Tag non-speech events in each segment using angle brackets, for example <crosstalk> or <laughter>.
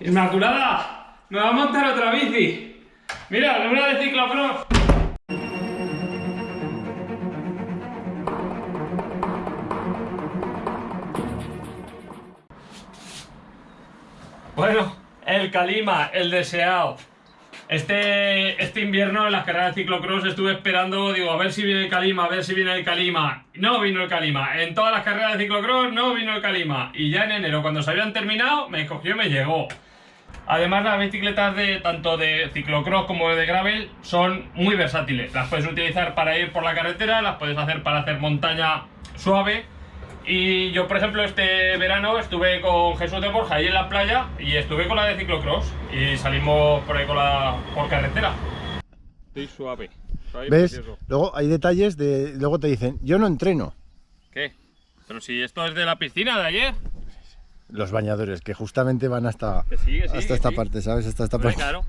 Inmaculada, me va a montar otra bici. Mira, una de ciclocross. Bueno, el Calima, el deseado. Este, este invierno en las carreras de ciclocross estuve esperando, digo, a ver si viene el Calima, a ver si viene el Calima. No vino el Calima. En todas las carreras de ciclocross no vino el Calima. Y ya en enero, cuando se habían terminado, me cogió y me llegó. Además, las bicicletas de tanto de ciclocross como de gravel son muy versátiles. Las puedes utilizar para ir por la carretera, las puedes hacer para hacer montaña suave. Y yo, por ejemplo, este verano estuve con Jesús de Borja ahí en la playa y estuve con la de ciclocross y salimos por ahí con la por carretera. Estoy suave. ¿Ves? precioso. Luego hay detalles de. Luego te dicen, yo no entreno. ¿Qué? Pero si esto es de la piscina de ayer. Los bañadores, que justamente van hasta, Que sí, que sí, hasta que esta sí. parte, ¿sabes? Hasta esta parte. claro.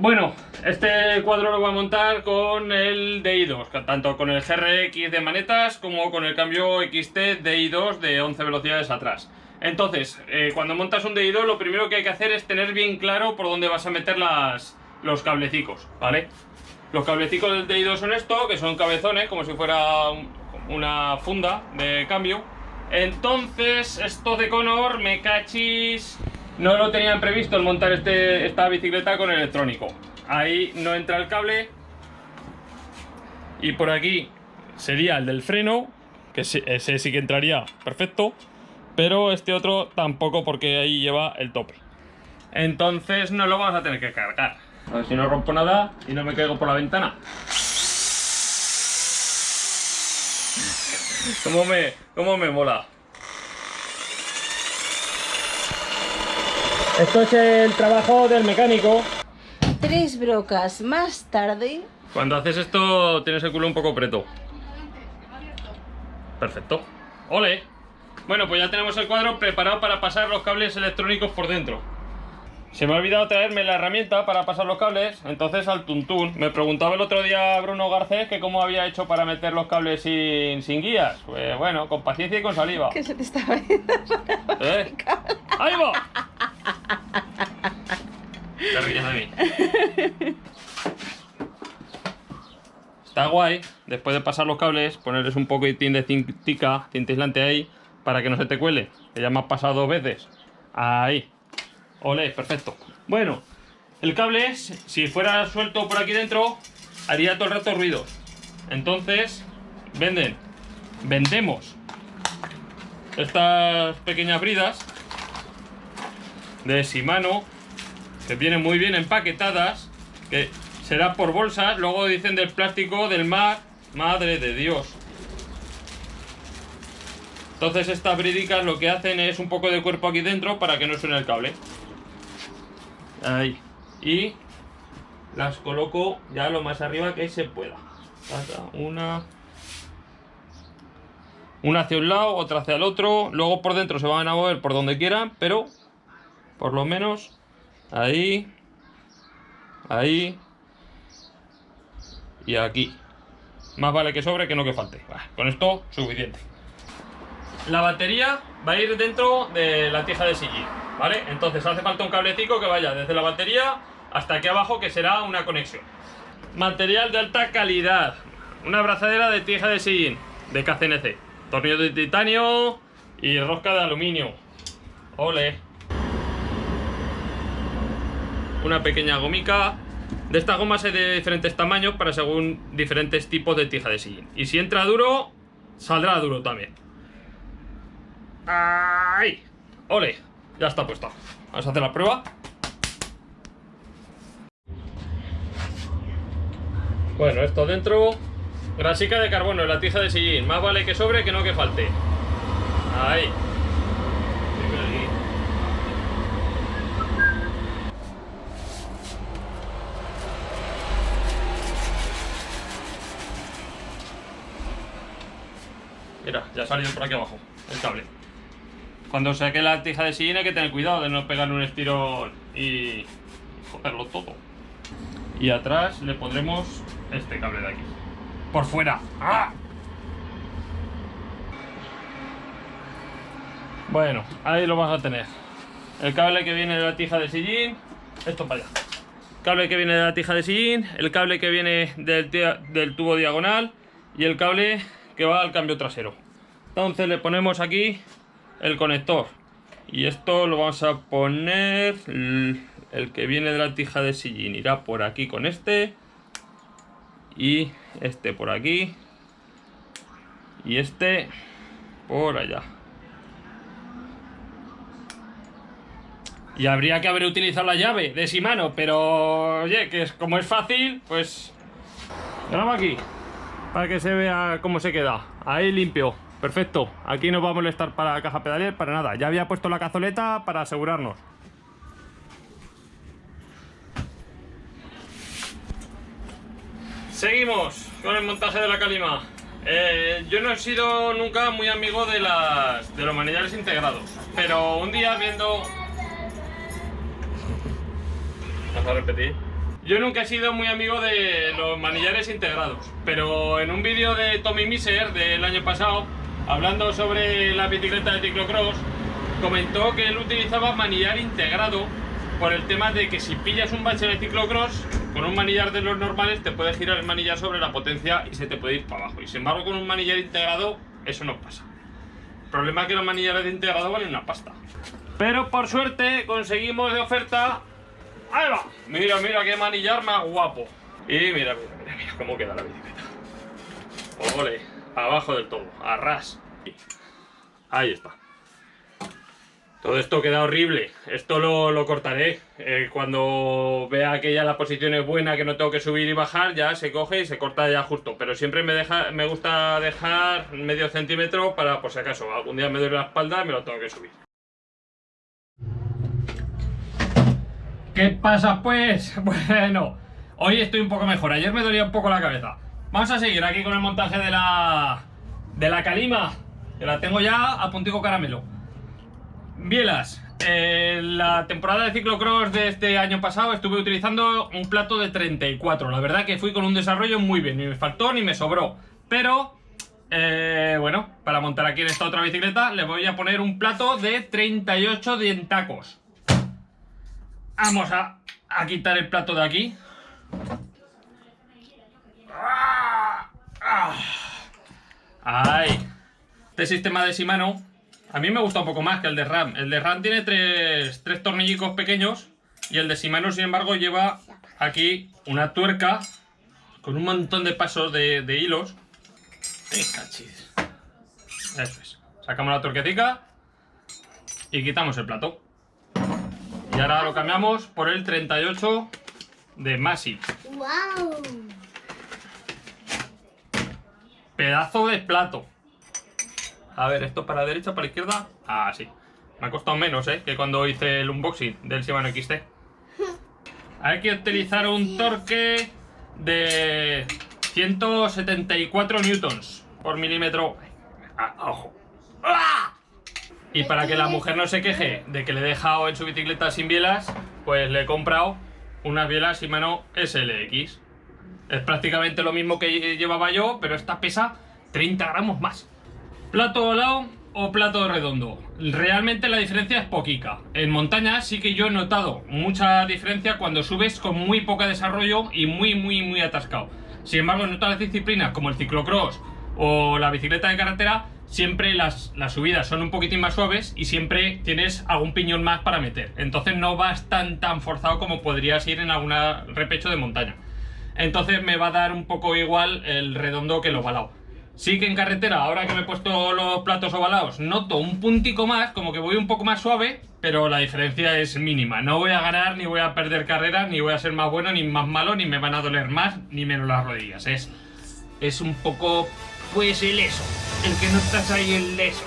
Bueno, este cuadro lo voy a montar con el DI2, que tanto con el GRX de manetas como con el cambio XT DI2 de 11 velocidades atrás. Entonces, eh, cuando montas un DI2 lo primero que hay que hacer es tener bien claro por dónde vas a meter las, los cablecicos, ¿vale? Los cablecicos del DI2 son esto, que son cabezones, como si fuera un- una funda de cambio. Entonces, estos de Conor, me cachis, no lo tenían previsto el montar este, esta bicicleta con electrónico. Ahí no entra el cable. Y por aquí sería el del freno, que ese sí que entraría perfecto. Pero este otro tampoco porque ahí lleva el tope. Entonces no lo vamos a tener que cargar. A ver si no rompo nada y no me caigo por la ventana. ¿Cómo me, cómo me mola? Esto es el trabajo del mecánico. Tres brocas más tarde, Cuando haces esto tienes el culo un poco preto. Perfecto. ¡Ole! Bueno, pues ya tenemos el cuadro preparado para pasar los cables electrónicos por dentro. Se me ha olvidado traerme la herramienta para pasar los cables, entonces al tuntún. Me preguntaba el otro día Bruno Garcés que cómo había hecho para meter los cables sin, sin guías. Pues bueno, con paciencia y con saliva. que se te estaba yendo. ¿Eh? ¡Ahí va! Está guay, después de pasar los cables, ponerles un poquitín de cintica, cinta aislante ahí, para que no se te cuele. Que ya me ha pasado dos veces. Ahí. Ole, perfecto. Bueno, el cable, si fuera suelto por aquí dentro, haría todo el rato ruidos. Entonces, venden, vendemos estas pequeñas bridas de Shimano que vienen muy bien empaquetadas que será por bolsas luego dicen del plástico del mar madre de Dios. Entonces estas brídicas lo que hacen es un poco de cuerpo aquí dentro para que no suene el cable. Ahí. Y las coloco ya lo más arriba que se pueda. Una una hacia un lado, otra hacia el otro. Luego por dentro se van a mover por donde quieran, pero por lo menos ahí, ahí y aquí. Más vale que sobre que no que falte. Con esto, suficiente. La batería va a ir dentro de la tija de sillín, ¿vale? Entonces hace falta un cablecito que vaya desde la batería hasta aquí abajo, que será una conexión. Material de alta calidad. Una abrazadera de tija de sillín de KCNC. Tornillo de titanio y rosca de aluminio. Ole. Una pequeña gomica. De estas gomas hay de diferentes tamaños para según diferentes tipos de tija de sillín. Y si entra duro, saldrá duro también. ¡Ay! ¡Ole! Ya está puesta. Vamos a hacer la prueba. Bueno, esto dentro. Grasica de carbono la tija de sillín. Más vale que sobre que no que falte. Ahí. Ha salido por aquí abajo el cable. Cuando saque la tija de sillín hay que tener cuidado de no pegar un estirón y joderlo todo. Y atrás le pondremos este cable de aquí. Por fuera. ¡Ah! Bueno, ahí lo vas a tener. El cable que viene de la tija de sillín, esto para allá. Cable que viene de la tija de sillín, el cable que viene del, del tubo diagonal y el cable que va al cambio trasero. Entonces le ponemos aquí el conector. Y esto lo vamos a poner. El, que viene de la tija de sillín irá por aquí con este. Y este por aquí. Y este por allá. Y habría que haber utilizado la llave de Shimano, pero oye, que es, como es fácil, pues... Graba aquí, para que se vea cómo se queda. Ahí limpio, perfecto. Aquí no va a molestar para la caja pedalier, para nada. Ya había puesto la cazoleta para asegurarnos. Seguimos con el montaje de la calima. Eh, yo no he sido nunca muy amigo de, las, de los manillares integrados, pero un día viendo... ¿Vas a repetir? Yo nunca he sido muy amigo de los manillares integrados, pero en un vídeo de Tommy Miser del año pasado, hablando sobre la bicicleta de ciclocross, comentó que él utilizaba manillar integrado por el tema de que si pillas un bache de ciclocross, con un manillar de los normales te puede girar el manillar sobre la potencia y se te puede ir para abajo. Y sin embargo con un manillar integrado eso no pasa. El problema es que los manillares de integrado valen una pasta. Pero por suerte conseguimos de oferta... ¡Ahí va! Mira, mira qué manillar más guapo. Y mira, mira, mira, mira cómo queda la bicicleta. Ole, abajo del todo, a ras. Ahí está. Todo esto queda horrible. Esto lo, lo cortaré. Eh, cuando vea que ya la posición es buena, que no tengo que subir y bajar, ya se coge y se corta ya justo. Pero siempre me, deja, me gusta dejar medio centímetro para, por si acaso, algún día me duele la espalda y me lo tengo que subir. ¿Qué pasa pues? <laughs> Bueno, hoy estoy un poco mejor. Ayer me dolía un poco la cabeza. Vamos a seguir aquí con el montaje de la, de la calima. Que la tengo ya a puntico caramelo. Bielas, eh, la temporada de ciclocross de este año pasado estuve utilizando un plato de 34. La verdad que fui con un desarrollo muy bien, ni me faltó ni me sobró. Pero, eh, bueno, para montar aquí en esta otra bicicleta le voy a poner un plato de 38 dientacos. Vamos a, a quitar el plato de aquí. ¡Ah! ¡Ah! ¡Ay! Este sistema de Shimano a mí me gusta un poco más que el de RAM. El de RAM tiene tres, tres tornillicos pequeños y el de Shimano, sin embargo, lleva aquí una tuerca con un montón de pasos de, de hilos. Eso es. Sacamos la tuerquetica y quitamos el plato. Y ahora lo cambiamos por el 38 de Massey. ¡Wow! Pedazo de plato. A ver, esto para la derecha, para la izquierda. Ah, sí. Me ha costado menos, ¿eh? Que cuando hice el unboxing del Shimano XT. Hay que utilizar un torque de 174 newtons por milímetro. Ah, ojo. ¡Ah! Y para que la mujer no se queje de que le he dejado en su bicicleta sin bielas, pues le he comprado unas bielas Shimano SLX. Es prácticamente lo mismo que llevaba yo, pero esta pesa 30 gramos más. ¿Plato volado o plato redondo? Realmente la diferencia es poquica. En montaña sí que yo he notado mucha diferencia cuando subes con muy poco desarrollo y muy, muy, muy atascado. Sin embargo, en otras disciplinas como el ciclocross o la bicicleta de carretera, siempre las, las subidas son un poquitín más suaves y siempre tienes algún piñón más para meter. Entonces no vas tan, tan forzado como podrías ir en alguna repecho de montaña. Entonces me va a dar un poco igual el redondo que el ovalado. Sí que en carretera, ahora que me he puesto los platos ovalados, noto un puntico más, como que voy un poco más suave, pero la diferencia es mínima. No voy a ganar, ni voy a perder carreras, ni voy a ser más bueno, ni más malo, ni me van a doler más, ni menos las rodillas. Es, es un poco, pues, el eso. El que no estás ahí, el eso.